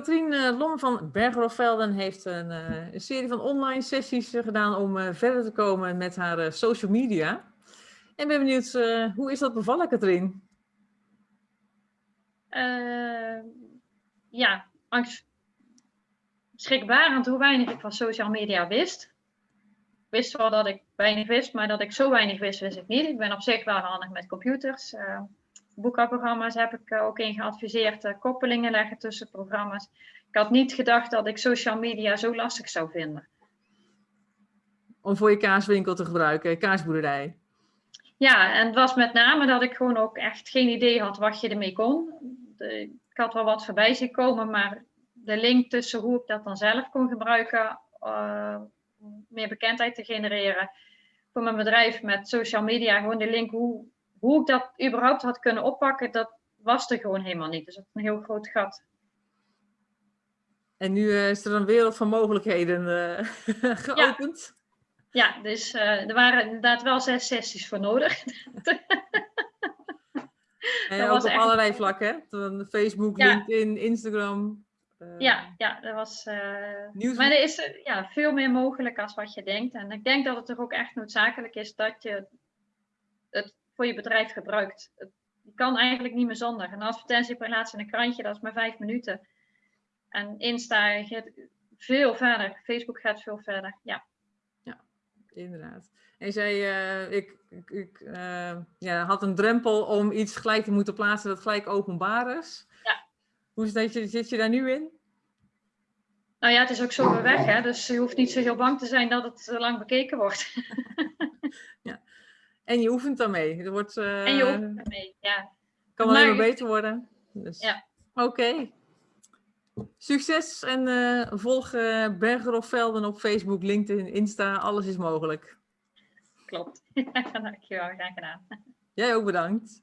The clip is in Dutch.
Katrien eh, Lom van Bergerofvelden heeft een, eh, een serie van online sessies eh, gedaan om verder te komen met haar social media. En ben benieuwd, hoe is dat bevallen, Katrien? Eh, ja, angst. Schrikbarend hoe weinig ik van social media wist. Ik wist wel dat ik weinig wist, maar dat ik zo weinig wist, wist ik niet. Ik ben op zich wel handig met computers. Uh, boekhoudprogramma's heb ik uh, ook in geadviseerd. Uh, koppelingen leggen tussen programma's. Ik had niet gedacht dat ik social media zo lastig zou vinden. Om voor je kaaswinkel te gebruiken, kaasboerderij. Ja, en het was met name dat ik gewoon ook echt geen idee had wat je ermee kon. De, ik had wel wat voorbij zien komen, maar de link tussen hoe ik dat dan zelf kon gebruiken, uh, meer bekendheid te genereren voor mijn bedrijf met social media, gewoon de link hoe, hoe ik dat überhaupt had kunnen oppakken, dat was er gewoon helemaal niet. Dus dat is een heel groot gat. En nu uh, is er een wereld van mogelijkheden uh, geopend. Ja. ja, dus uh, er waren inderdaad wel zes sessies voor nodig. en ook op echt... allerlei vlakken, hè? Facebook, ja. LinkedIn, Instagram. Ja, ja, er was. Uh, maar er is ja, veel meer mogelijk als wat je denkt. En ik denk dat het toch ook echt noodzakelijk is dat je het voor je bedrijf gebruikt. Het, je kan eigenlijk niet meer zonder. Een advertentieplaats in een krantje, dat is maar vijf minuten. En Insta gaat veel verder. Facebook gaat veel verder. Ja, ja inderdaad. En zei, uh, ik, ik, ik ja, had een drempel om iets gelijk te moeten plaatsen dat gelijk openbaar is. Ja. Hoe zit je, zit je daar nu in? Nou ja, het is ook zo weer weg, hè? dus je hoeft niet zo heel bang te zijn dat het lang bekeken wordt. ja. En je oefent daarmee. Er wordt, uh, en je oefent daarmee, ja. Kan wel even beter worden. Dus. Ja. Oké. Okay. Succes en uh, volg uh, Berger of Velden op Facebook, LinkedIn, Insta. Alles is mogelijk. Klopt. Dankjewel, graag gedaan. Jij ook bedankt.